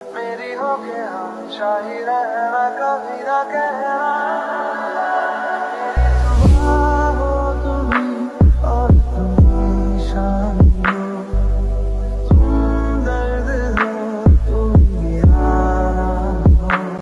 मेरी हो के हम शाही रहना कभी ना कहना।